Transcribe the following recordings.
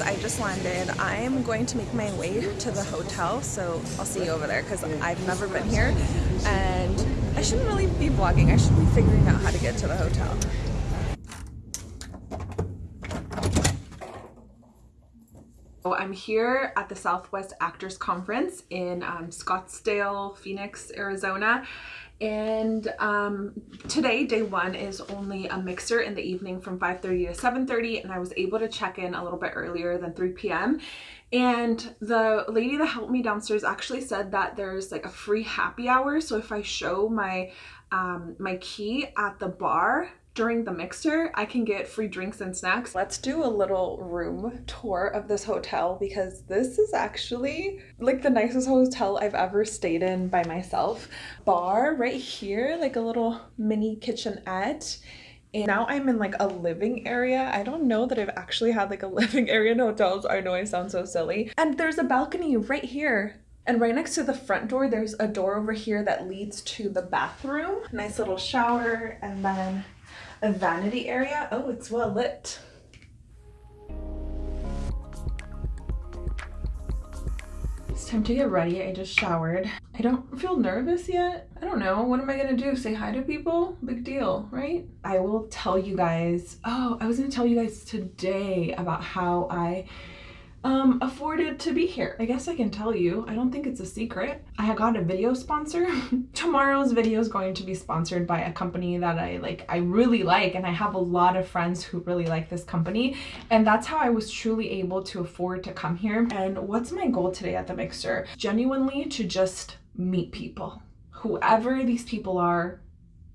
I just landed. I'm going to make my way to the hotel, so I'll see you over there because I've never been here and I shouldn't really be vlogging. I should be figuring out how to get to the hotel. So I'm here at the Southwest Actors Conference in um, Scottsdale, Phoenix, Arizona. And um, today, day one, is only a mixer in the evening from 5.30 to 7.30 and I was able to check in a little bit earlier than 3 p.m. And the lady that helped me downstairs actually said that there's like a free happy hour. So if I show my um, my key at the bar, during the mixer, I can get free drinks and snacks. Let's do a little room tour of this hotel because this is actually like the nicest hotel I've ever stayed in by myself. Bar right here, like a little mini kitchenette. And now I'm in like a living area. I don't know that I've actually had like a living area in hotels. I know I sound so silly. And there's a balcony right here. And right next to the front door, there's a door over here that leads to the bathroom. Nice little shower and then a vanity area. Oh, it's well lit. It's time to get ready. I just showered. I don't feel nervous yet. I don't know. What am I gonna do? Say hi to people? Big deal, right? I will tell you guys. Oh, I was gonna tell you guys today about how I um, afforded to be here. I guess I can tell you. I don't think it's a secret. I got a video sponsor. Tomorrow's video is going to be sponsored by a company that I like, I really like, and I have a lot of friends who really like this company. And that's how I was truly able to afford to come here. And what's my goal today at the Mixer? Genuinely to just meet people. Whoever these people are,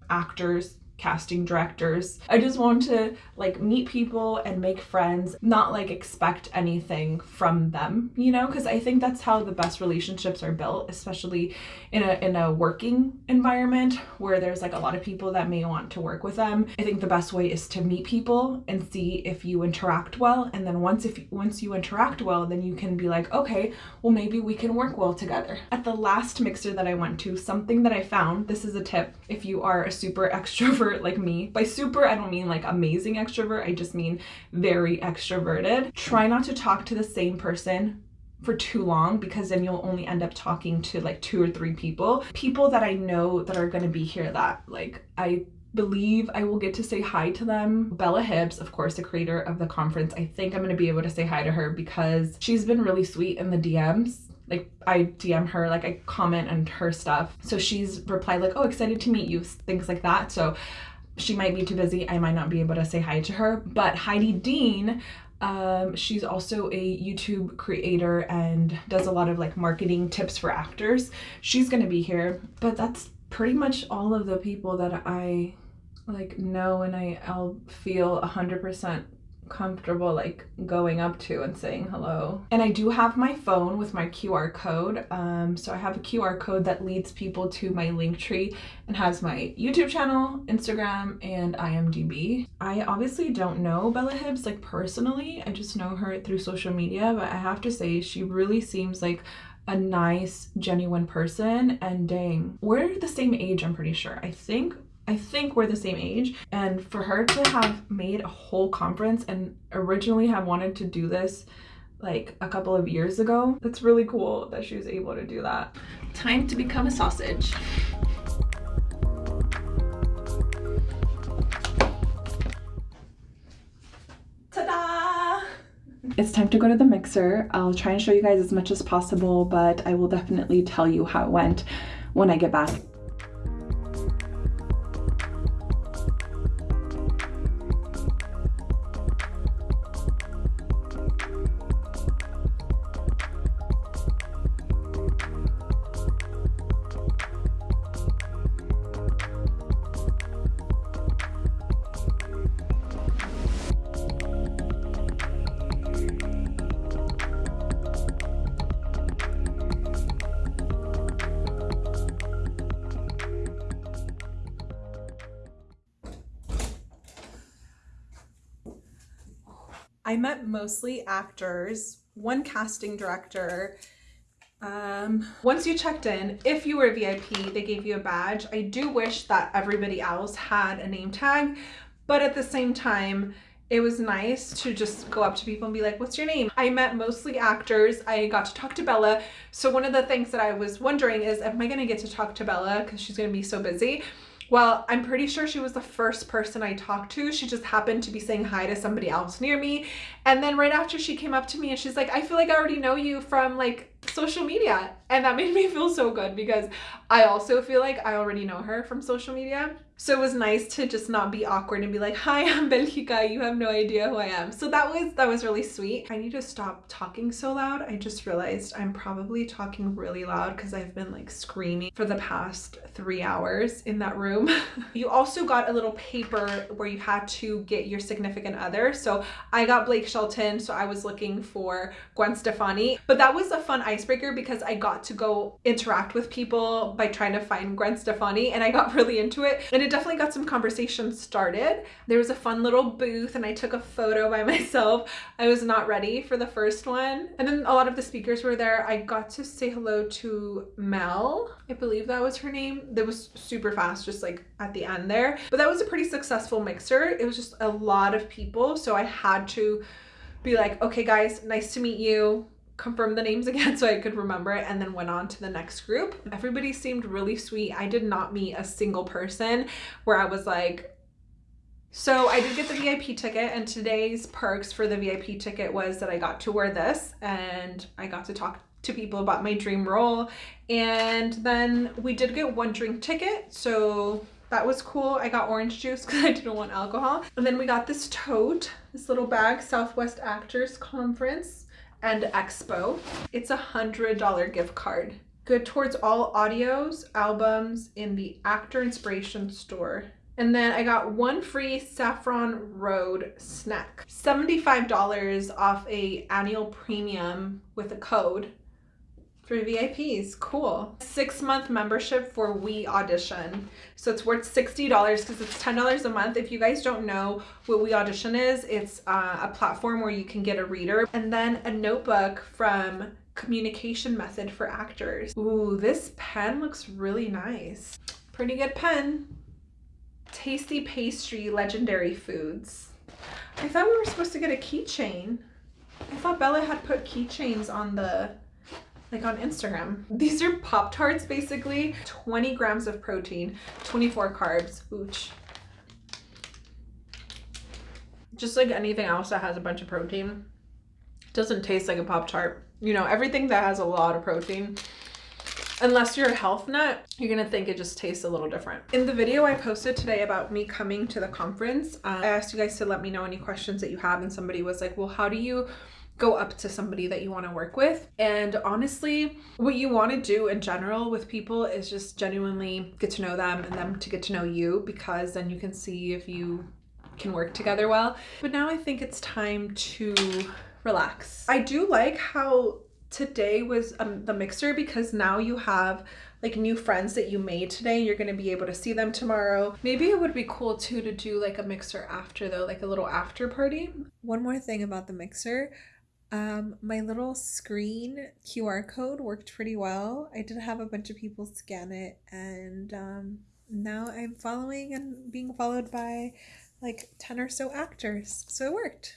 actors, casting directors. I just want to like meet people and make friends, not like expect anything from them, you know, because I think that's how the best relationships are built, especially in a in a working environment where there's like a lot of people that may want to work with them. I think the best way is to meet people and see if you interact well and then once if once you interact well, then you can be like, "Okay, well maybe we can work well together." At the last mixer that I went to, something that I found, this is a tip if you are a super extrovert like me. By super, I don't mean like amazing extrovert, I just mean very extroverted. Try not to talk to the same person for too long because then you'll only end up talking to like two or three people. People that I know that are going to be here that like I believe I will get to say hi to them. Bella Hibbs, of course, the creator of the conference, I think I'm going to be able to say hi to her because she's been really sweet in the DMs like I DM her, like I comment on her stuff. So she's replied like, oh, excited to meet you, things like that. So she might be too busy. I might not be able to say hi to her. But Heidi Dean, um, she's also a YouTube creator and does a lot of like marketing tips for actors. She's gonna be here. But that's pretty much all of the people that I like know and I, I'll feel 100% comfortable like going up to and saying hello. And I do have my phone with my QR code. Um, so I have a QR code that leads people to my link tree and has my YouTube channel, Instagram, and IMDb. I obviously don't know Bella Hibbs like personally. I just know her through social media, but I have to say she really seems like a nice, genuine person and dang, we're the same age, I'm pretty sure. I think I think we're the same age and for her to have made a whole conference and originally have wanted to do this like a couple of years ago, that's really cool that she was able to do that. Time to become a sausage. Ta-da! It's time to go to the mixer. I'll try and show you guys as much as possible, but I will definitely tell you how it went when I get back. I met mostly actors, one casting director. Um, once you checked in, if you were a VIP, they gave you a badge. I do wish that everybody else had a name tag, but at the same time, it was nice to just go up to people and be like, what's your name? I met mostly actors. I got to talk to Bella. So one of the things that I was wondering is, am I going to get to talk to Bella because she's going to be so busy? Well, I'm pretty sure she was the first person I talked to. She just happened to be saying hi to somebody else near me. And then right after she came up to me and she's like, I feel like I already know you from like social media. And that made me feel so good because I also feel like I already know her from social media. So it was nice to just not be awkward and be like, hi, I'm Belgica. You have no idea who I am. So that was, that was really sweet. I need to stop talking so loud. I just realized I'm probably talking really loud because I've been like screaming for the past three hours in that room. you also got a little paper where you had to get your significant other. So I got Blake Shelton. So I was looking for Gwen Stefani, but that was a fun icebreaker because I got to go interact with people by trying to find Gwen Stefani and I got really into it. And it it definitely got some conversation started. There was a fun little booth and I took a photo by myself. I was not ready for the first one. And then a lot of the speakers were there. I got to say hello to Mel. I believe that was her name. That was super fast, just like at the end there. But that was a pretty successful mixer. It was just a lot of people. So I had to be like, okay guys, nice to meet you confirm the names again so I could remember it and then went on to the next group. Everybody seemed really sweet. I did not meet a single person where I was like, so I did get the VIP ticket and today's perks for the VIP ticket was that I got to wear this and I got to talk to people about my dream role. And then we did get one drink ticket. So that was cool. I got orange juice because I didn't want alcohol. And then we got this tote, this little bag, Southwest Actors Conference and Expo. It's a $100 gift card. Good towards all audios, albums in the Actor Inspiration store. And then I got one free Saffron Road snack. $75 off a annual premium with a code for VIPs. Cool. Six month membership for We Audition. So it's worth $60 because it's $10 a month. If you guys don't know what We Audition is, it's uh, a platform where you can get a reader and then a notebook from Communication Method for Actors. Ooh, this pen looks really nice. Pretty good pen. Tasty Pastry Legendary Foods. I thought we were supposed to get a keychain. I thought Bella had put keychains on the like on Instagram. These are Pop-Tarts basically, 20 grams of protein, 24 carbs, ooch. Just like anything else that has a bunch of protein, doesn't taste like a Pop-Tart. You know, everything that has a lot of protein, unless you're a health nut, you're gonna think it just tastes a little different. In the video I posted today about me coming to the conference, uh, I asked you guys to let me know any questions that you have and somebody was like, well, how do you go up to somebody that you want to work with. And honestly, what you want to do in general with people is just genuinely get to know them and them to get to know you because then you can see if you can work together well. But now I think it's time to relax. I do like how today was um, the mixer because now you have like new friends that you made today you're going to be able to see them tomorrow maybe it would be cool too to do like a mixer after though like a little after party one more thing about the mixer um, my little screen QR code worked pretty well. I did have a bunch of people scan it, and um, now I'm following and being followed by like 10 or so actors. So it worked.